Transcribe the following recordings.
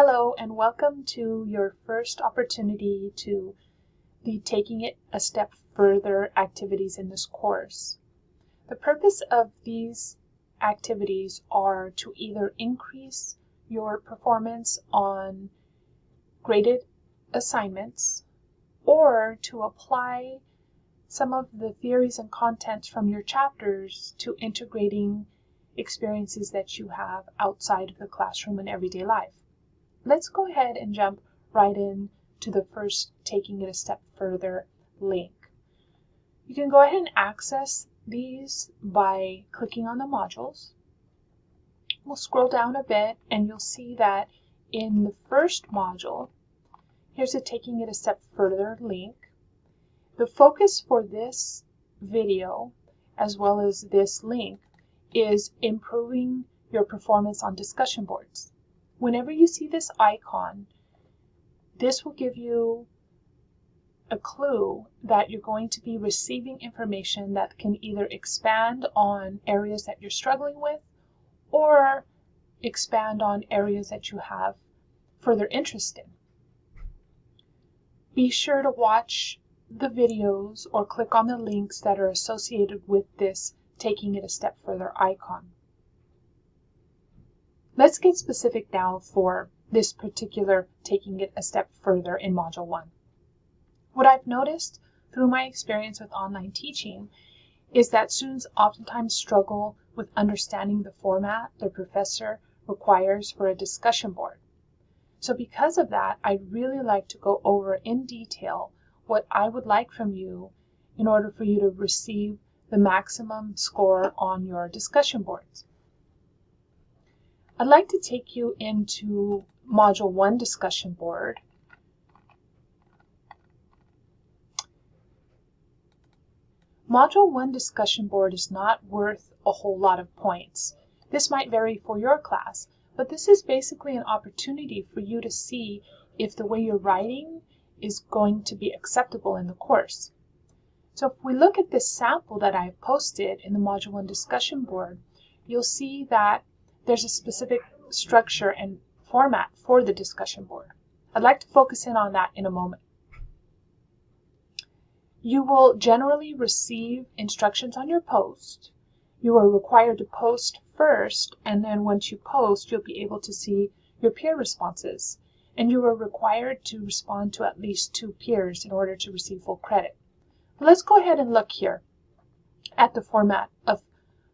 Hello and welcome to your first opportunity to the Taking It a Step Further activities in this course. The purpose of these activities are to either increase your performance on graded assignments or to apply some of the theories and contents from your chapters to integrating experiences that you have outside of the classroom and everyday life. Let's go ahead and jump right in to the first taking it a step further link. You can go ahead and access these by clicking on the modules. We'll scroll down a bit and you'll see that in the first module, here's a taking it a step further link. The focus for this video, as well as this link, is improving your performance on discussion boards. Whenever you see this icon, this will give you a clue that you're going to be receiving information that can either expand on areas that you're struggling with or expand on areas that you have further interest in. Be sure to watch the videos or click on the links that are associated with this taking it a step further icon. Let's get specific now for this particular taking it a step further in Module 1. What I've noticed through my experience with online teaching is that students oftentimes struggle with understanding the format their professor requires for a discussion board. So because of that, I'd really like to go over in detail what I would like from you in order for you to receive the maximum score on your discussion boards. I'd like to take you into Module 1 discussion board. Module 1 discussion board is not worth a whole lot of points. This might vary for your class, but this is basically an opportunity for you to see if the way you're writing is going to be acceptable in the course. So if we look at this sample that I've posted in the Module 1 discussion board, you'll see that there's a specific structure and format for the discussion board. I'd like to focus in on that in a moment. You will generally receive instructions on your post. You are required to post first, and then once you post, you'll be able to see your peer responses. And you are required to respond to at least two peers in order to receive full credit. Let's go ahead and look here at the format of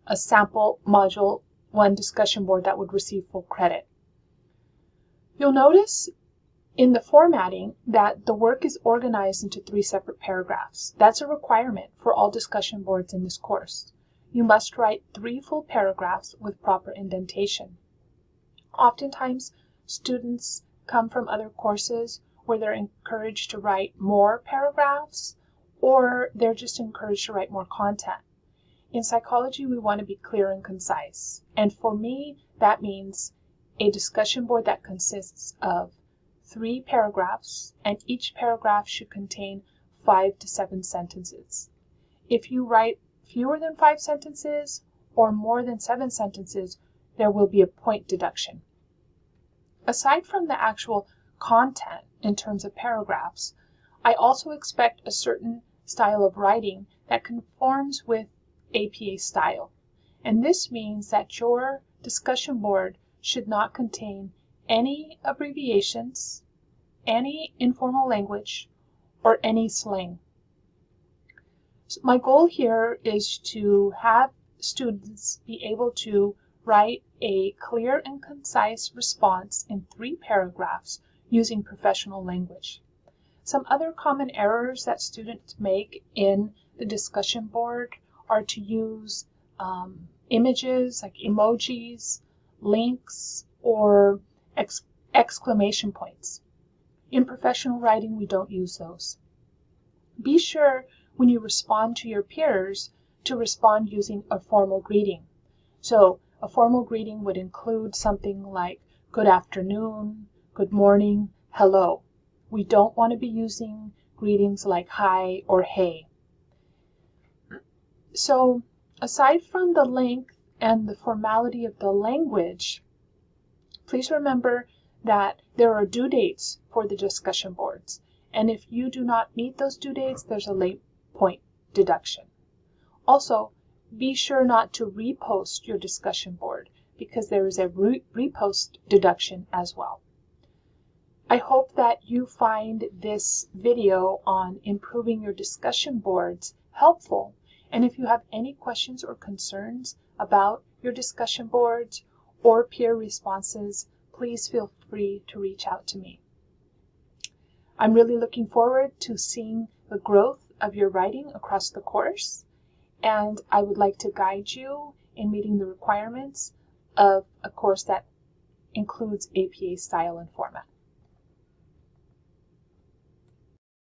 a sample module one discussion board that would receive full credit. You'll notice in the formatting that the work is organized into three separate paragraphs. That's a requirement for all discussion boards in this course. You must write three full paragraphs with proper indentation. Oftentimes, students come from other courses where they're encouraged to write more paragraphs or they're just encouraged to write more content. In psychology, we want to be clear and concise. And for me, that means a discussion board that consists of three paragraphs, and each paragraph should contain five to seven sentences. If you write fewer than five sentences or more than seven sentences, there will be a point deduction. Aside from the actual content in terms of paragraphs, I also expect a certain style of writing that conforms with APA style. And this means that your discussion board should not contain any abbreviations, any informal language, or any slang. So my goal here is to have students be able to write a clear and concise response in three paragraphs using professional language. Some other common errors that students make in the discussion board are to use um, images like emojis, links, or ex exclamation points. In professional writing, we don't use those. Be sure when you respond to your peers to respond using a formal greeting. So a formal greeting would include something like good afternoon, good morning, hello. We don't want to be using greetings like hi or hey. So aside from the length and the formality of the language, please remember that there are due dates for the discussion boards. And if you do not meet those due dates, there's a late point deduction. Also, be sure not to repost your discussion board because there is a re repost deduction as well. I hope that you find this video on improving your discussion boards helpful. And if you have any questions or concerns about your discussion boards or peer responses, please feel free to reach out to me. I'm really looking forward to seeing the growth of your writing across the course, and I would like to guide you in meeting the requirements of a course that includes APA style and format.